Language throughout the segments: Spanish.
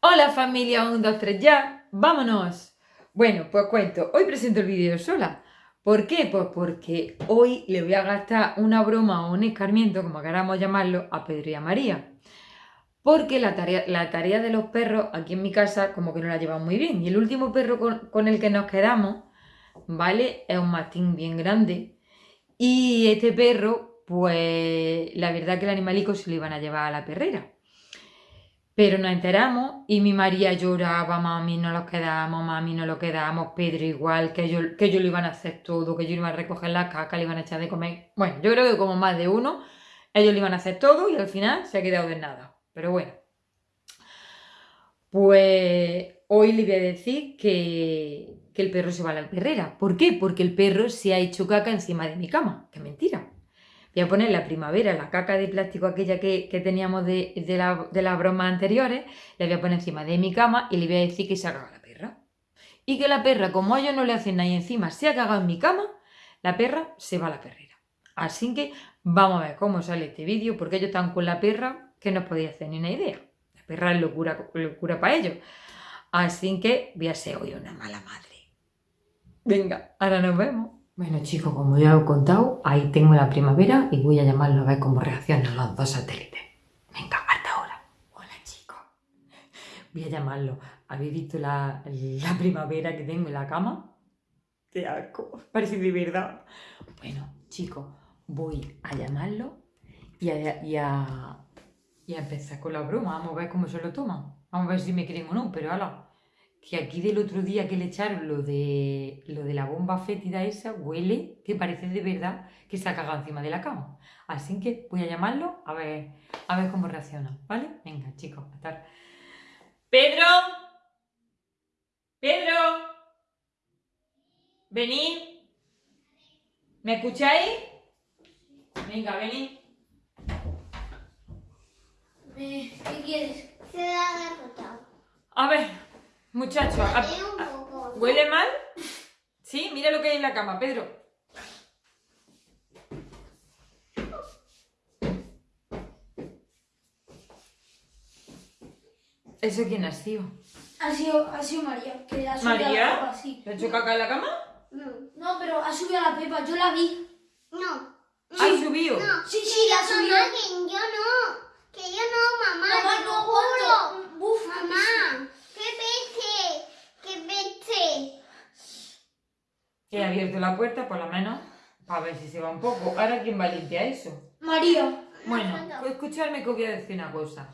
Hola familia, 1, 2, 3, ya, vámonos. Bueno, pues cuento, hoy presento el vídeo sola. ¿Por qué? Pues porque hoy le voy a gastar una broma o un escarmiento, como queramos llamarlo, a Pedro y a María. Porque la tarea, la tarea de los perros aquí en mi casa como que no la llevan muy bien. Y el último perro con, con el que nos quedamos, ¿vale? Es un mastín bien grande. Y este perro, pues la verdad que el animalico se lo iban a llevar a la perrera. Pero nos enteramos y mi María lloraba, mami, no lo quedamos, mami, no lo quedamos, Pedro igual, que ellos, que ellos lo iban a hacer todo, que ellos iban a recoger la caca, le iban a echar de comer. Bueno, yo creo que como más de uno, ellos lo iban a hacer todo y al final se ha quedado de nada. Pero bueno. Pues hoy le voy a decir que, que el perro se va a la perrera. ¿Por qué? Porque el perro se ha hecho caca encima de mi cama. ¡Qué mentira! Voy a poner la primavera, la caca de plástico aquella que, que teníamos de, de, la, de, las bromas anteriores, la voy a poner encima de mi cama y le voy a decir que se ha cagado la perra. Y que la perra, como a ellos no le hacen nada y encima se ha cagado en mi cama, la perra se va a la perrera. Así que vamos a ver cómo sale este vídeo, porque ellos están con la perra que no podía hacer ni una idea. La perra es locura, locura para ellos. Así que voy a ser hoy una mala madre. Venga, ahora nos vemos. Bueno chicos, como ya os he contado, ahí tengo la primavera y voy a llamarlo a ver cómo reaccionan los dos satélites. Venga, hasta ahora. Hola chicos. Voy a llamarlo. ¿Habéis visto la, la primavera que tengo en la cama? ¡Qué asco! Parece de verdad. Bueno, chicos, voy a llamarlo y a, y a, y a empezar con la broma. Vamos a ver cómo se lo toman. Vamos a ver si me creen o no, pero hala que aquí del otro día que le echaron lo de, lo de la bomba fétida esa, huele que parece de verdad que se ha cagado encima de la cama. Así que voy a llamarlo a ver, a ver cómo reacciona, ¿vale? Venga, chicos, a estar. ¡Pedro! ¡Pedro! ¿Venid? ¿Me escucháis? Venga, venid. ¿Qué quieres? Se ha. A ver, Muchacho, ¿huele mal? Sí, mira lo que hay en la cama, Pedro. ¿Eso quién ha sido? Ha sido, ha sido María, que ha subido ¿María? a la Pepa, sí. ¿Le ha hecho caca en la cama? No. No, pero ha subido a la Pepa, yo la vi. No. ¿Ha subido? No. Sí, sí, la subió. Mamá, que yo no. Que yo no, mamá. Mamá, te no, lo juro. Buf, Mamá. ¡Qué peste! ¡Qué peste! He abierto la puerta, por lo menos, para ver si se va un poco. Ahora, ¿quién va a limpiar eso? María. Bueno, pues escuchadme que os voy a decir una cosa.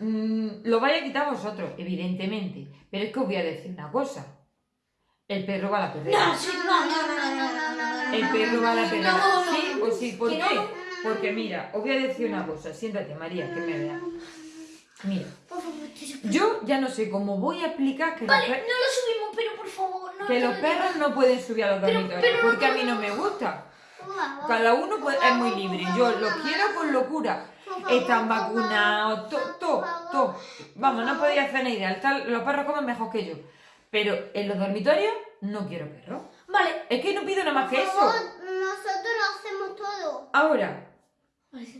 Mm, lo vais a quitar vosotros, evidentemente. Pero es que os voy a decir una cosa. El perro va a la perrera. No, sí, no, no, no, no, no, no, no. El perro va a la perrera. No, no, ¿Sí o sí? ¿Por que qué? no. Porque mira, os voy a decir una cosa. Siéntate, María, que me veas. Mira, yo ya no sé cómo voy a explicar que Vale, no lo subimos, pero por favor, no. Que los perros no pueden subir a los dormitorios. Porque a mí no me gusta. Cada uno puede- es muy libre. Yo los quiero con locura. Están vacunados, todo, todo, todo. Vamos, no podía hacer ni idea. Los perros comen mejor que yo. Pero en los dormitorios no quiero perros. Vale. Es que no pido nada más que eso. nosotros lo hacemos todo. Ahora,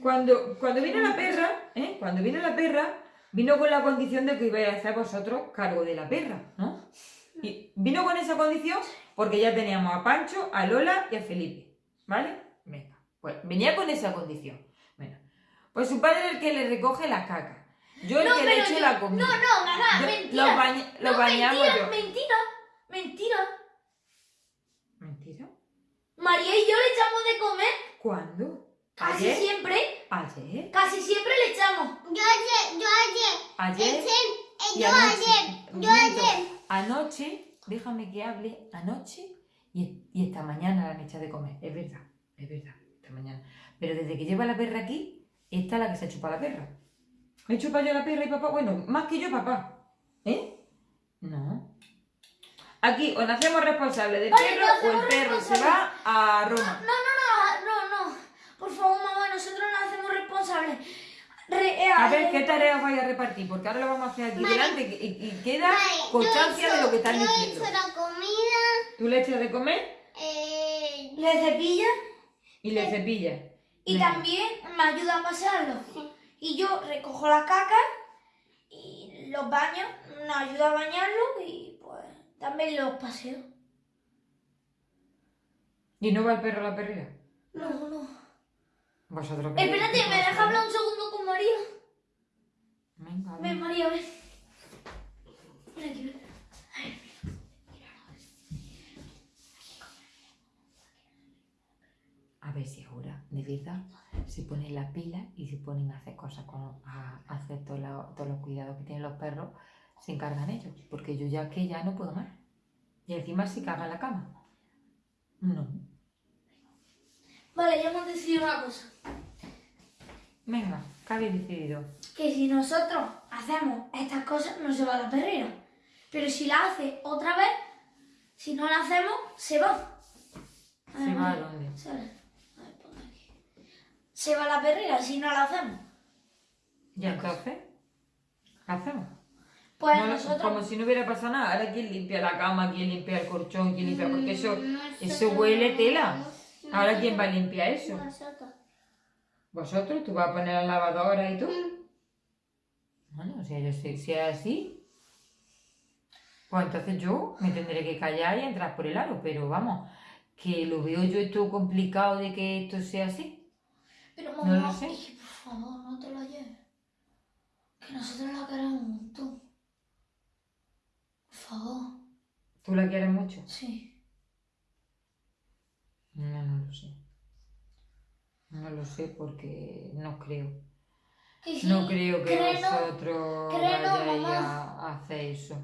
cuando, cuando vino la perra, ¿eh? Cuando vino la perra, vino con la condición de que ibais a hacer vosotros cargo de la perra, ¿no? Y vino con esa condición porque ya teníamos a Pancho, a Lola y a Felipe, ¿vale? Venga, pues venía con esa condición. Bueno, pues su padre es el que le recoge la caca. Yo el No, que le echo yo- la comida. No, no, mamá, Yo- mentira. Los, no, bañamos mentira, yo. mentira, mentira. ¿Mentira? María y yo le echamos de comer ¿Cuándo? casi ¿Ayer? siempre, ¿Ayer? casi siempre le echamos. Yo ayer, yo ayer. ¿Ayer? Eh, Y yo ayer, yo ayer. Anoche, déjame que hable, anoche y, y esta mañana la han echado de comer. Es verdad, es verdad, esta mañana. Pero desde que lleva la perra aquí, esta es la que se ha chupado la perra. ¿Me he chupado yo la perra y papá? Bueno, más que yo papá. ¿Eh? No. Aquí, o nos hacemos responsables del Vale, perro o el perro se va a Roma. No, no, no, no, no. Por favor, mamá, nosotros nos hacemos responsables. Re- eh, A ver, eh, ¿qué tareas vais a repartir? Porque ahora lo vamos a hacer aquí Vale. delante y, queda Vale, constancia de lo que están hecho- Yo he diciendo. hecho la comida. Tú le echas de comer Eh, Le cepilla y le cepillas. y Venga. también me ayuda a pasarlo. Y yo recojo la caca y los baños, nos ayuda a bañarlos y pues también los paseos. ¿Y no va el perro a la perrera? No, no. ¿Vosotros qué- Espérate, ¿me pasa? hablar un segundo con María? Venga, Ven, ven. María, ven. Ven aquí, ven. A ver si ahora, de verdad, se ponen las pilas y se ponen a hacer cosas, con, a, hacer todo todos los cuidados que tienen los perros, se encargan ellos. Porque yo ya que ya no puedo más. Y encima si caga en la cama. No. Vale, ya hemos decidido una cosa. Venga, ¿qué habéis decidido? Que si nosotros hacemos estas cosas, no se va la perrera. Pero si la hace otra vez, si no la hacemos, se va. ¿Se va a dónde? Sale. A ver, pon aquí. Se va la perrera si no la hacemos. ¿Y entonces? ¿Qué hacemos? Pues No, no, nosotros... Como si no hubiera pasado nada. Ahora, ¿quién limpia la cama? ¿Quién limpia el colchón? ¿Quién limpia? Porque eso, eso huele tela. Ahora, ¿quién va a limpiar eso? Nosotros. ¿Vosotros? ¿Tú vas a poner la lavadora y tú? Bueno, si, sé- si es así, pues entonces yo me tendré que callar y entrar por el aro. Pero vamos, que lo veo yo esto complicado de que esto sea así. Pero No mamá, lo sé. es que, por favor, no te la lleves. Que nosotros la queremos un montón. Por favor. ¿Tú la quieres mucho? Sí. No, no lo sé. No lo sé porque no creo. Sí, No creo que créenos, vosotros créenos, vayáis a hacer eso.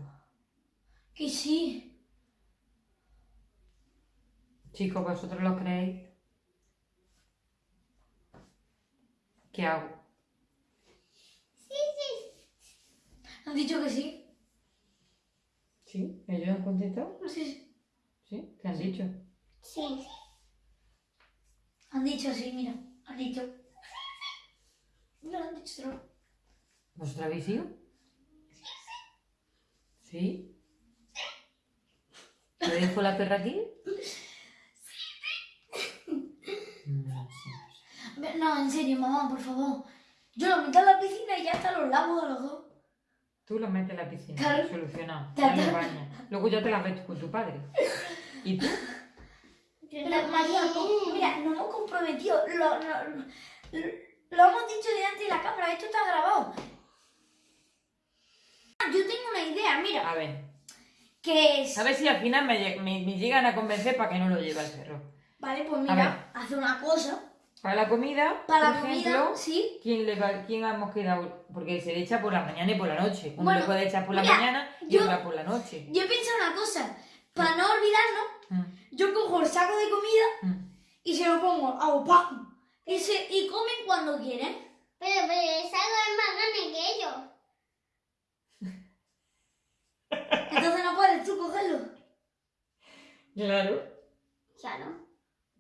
Que sí. Chicos, ¿vosotros lo creéis? ¿Qué hago? Han dicho que sí. ¿Sí? ¿Ellos han contestado? Sí, sí. ¿Sí? ¿Qué han dicho? Sí. Han dicho sí, mira. Han dicho. Mira, han dicho otro. ¿Vosotros habéis ido? ¿Sí? ¿Le dejo la perra aquí? No sé. No, en serio, mamá, por favor. Yo lo meto a la piscina y ya está los lavo a los dos. Tú lo metes en la piscina, Claro. solucionado. Luego ya te la ves con tu padre. ¿Y tú? Pero María, co- mira, nos hemos comprometido. Lo, lo, lo, lo hemos dicho delante de la cámara. Esto está grabado. Ah, Yo tengo una idea, mira. A ver. Que es... A ver si al final me, lle- me- me llegan a convencer para que no lo lleve al perro. Vale, pues mira, hace una cosa. Para la comida, Para por la comida, ejemplo, sí. ¿quién, le va, ¿quién hemos quedado? Porque se le echa por la mañana y por la noche. Uno Bueno, le puede echar por la mañana y yo- otra por la noche. Yo he pensado una cosa. Para no olvidarnos, Mm, yo cojo el saco de comida mm. y se lo pongo a ¡pam! Y, se, y comen cuando quieren. Pero, pero esa es más grande que ellos. Entonces no puedes tú cogerlo. Claro. Claro.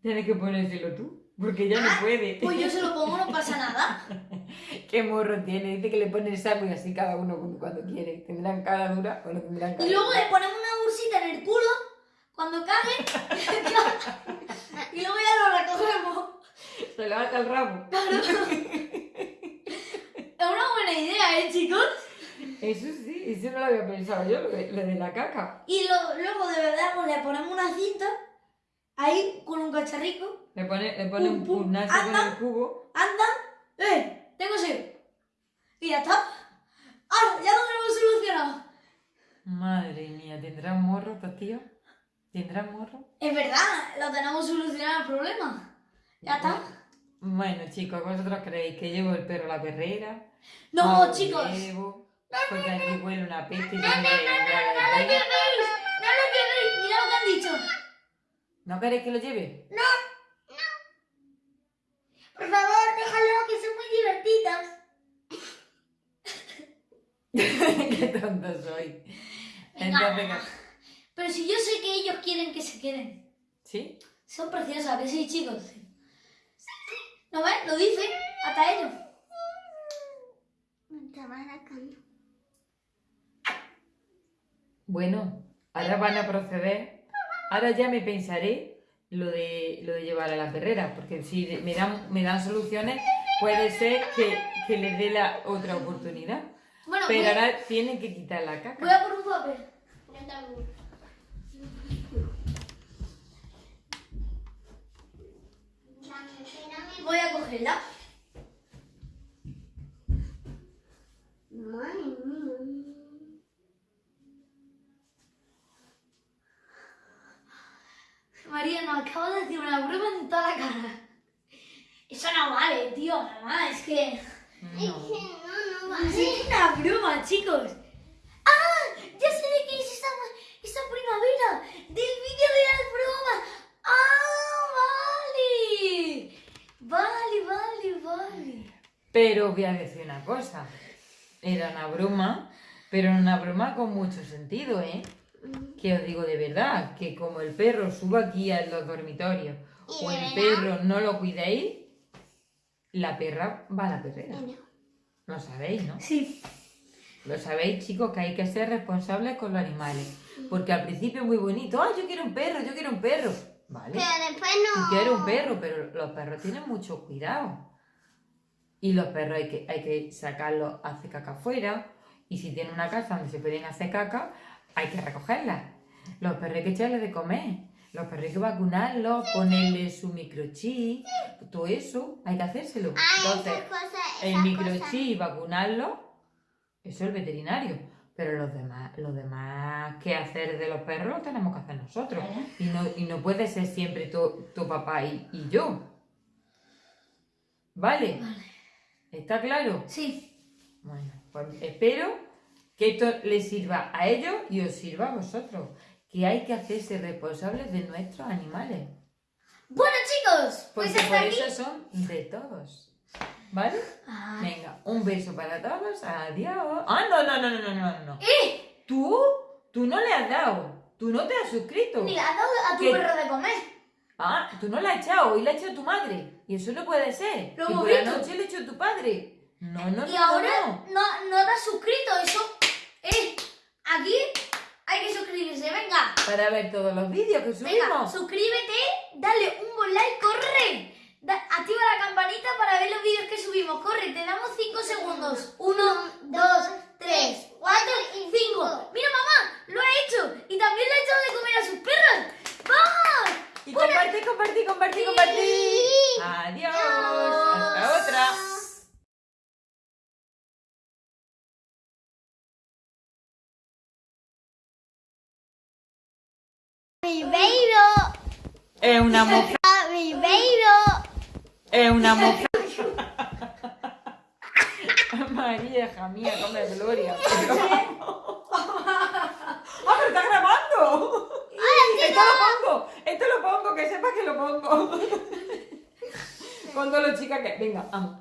Tienes que ponérselo tú. Porque ya no puede. Pues yo se lo pongo, no pasa nada. ¿Qué morro tiene? Dice que le pone el saco y así cada uno cuando- cuando quiere. ¿Tendrán cara dura o no tendrán cara Y luego dura? le ponemos una bolsita en el culo cuando cague. y luego ya lo recogemos. Se le ata el rabo. Es una buena idea, ¿eh, chicos? Eso sí, eso no lo había pensado yo, lo de, lo de la caca. Y lo- luego de verdad pues, le ponemos una cinta ahí con un cacharrico. Le pone, le pone un, un con Anda. el cubo. Anda, eh, tengo sed. Y ya está. ¡Ah! Ya lo tenemos solucionado. Madre mía, ¿tendrán morro estos tíos? ¿Tendrán morro? Es verdad, lo tenemos solucionado el problema. Ya está. Bueno, chicos, ¿vosotros creéis que llevo el perro a la perrera? No, lo chicos. llevo, porque aquí huele una peste y tengo que No lo limpiar el llevéis, perro. no lo llevéis. Mira lo que han dicho. ¿No queréis que lo lleve? Por favor, déjalo, que son muy divertidas. Qué tonto soy. Entonces, Pero si yo sé que ellos quieren que se queden. ¿sí? Son preciosas, que sí, chicos. ¿No ves? Lo dicen hasta ellos. Me estaba. Bueno, ahora van a proceder. Ahora ya me pensaré lo de, lo de llevar a la perrera, porque si me dan, me dan soluciones, puede ser que, que les dé la otra oportunidad. Bueno, Pero voy, ahora tienen que quitar la caca. voy a por un papel. Yo también. Dame, espérame. Voy a cogerla. Madre mía. María, nos acabo de decir una broma en toda la cara. Eso no vale, tío, mamá, es que... Es que no, no Es vale. una broma, chicos. ¡Ah! Ya sé de qué es esa, esa primavera. Del vídeo de las bromas. ¡Ah! Vale. Vale, vale, vale. Pero voy a decir una cosa. Era una broma, pero una broma con mucho sentido, ¿eh? Que os digo de verdad, que como el perro suba aquí a los dormitorios ¿Y o el perro no lo cuidéis, la perra va a la perrera. Lo sabéis, ¿no? Sí. Lo sabéis, chicos, que hay que ser responsables con los animales. Porque al principio es muy bonito. ¡Ah, yo quiero un perro! ¡Yo quiero un perro! ¿Vale? Pero después no. Tú quieres un perro, pero los perros tienen mucho cuidado. Y los perros hay que, hay que sacarlos a hacer caca afuera. Y si tienen una casa donde se pueden hacer caca, hay que recogerlas. Los perros hay que echarles de comer. Los perros hay que vacunarlos, ponerles su microchip. Todo eso hay que hacérselo. Entonces, el microchip, vacunarlo, eso es el veterinario. Pero los demás, los demás que hacer de los perros lo tenemos que hacer nosotros. Y no, y no puede ser siempre tu, tu papá y, y yo. ¿Vale? ¿Está claro? Sí. Bueno, pues espero que esto les sirva a ellos y os sirva a vosotros. Que hay que hacerse responsables de nuestros animales. Bueno, chicos, pues Porque hasta por aquí. eso son de todos. ¿Vale? Ah. Venga, un beso para todos. Adiós. Ah, no, no, no, no, no, no, no. ¡Eh! ¿Tú? Tú no le has dado. Tú no te has suscrito. Ni le has dado a tu ¿Qué? perro de comer. Ah, tú no la has echado. Hoy la ha echado tu madre. Y eso no puede ser. Lo y hemos por la visto. noche le echó tu padre. No, no, y no, ahora no. no, no te has suscrito. Eso. ¡Eh! Aquí hay que suscribirse. Venga. Para ver todos los vídeos que Venga, subimos. suscríbete, dale un buen like, corre. Da- activa la campanita para ver los vídeos que subimos. Corre, te damos 5 segundos. 1, 2, 3, 4 y 5. Mira, mamá, lo ha hecho. Y también le ha echado de comer a sus perros. ¡Vamos! Y compartí, compartí, compartí, compartí. Adiós. Hasta otra. Ribeiro, Es una moja. Ribeiro. Es una moja. María, hija mía, come gloria. ¡Ah, pero está grabando! Esto lo pongo, esto lo pongo, que sepas que lo pongo. Con todos los chicas que. Venga, vamos.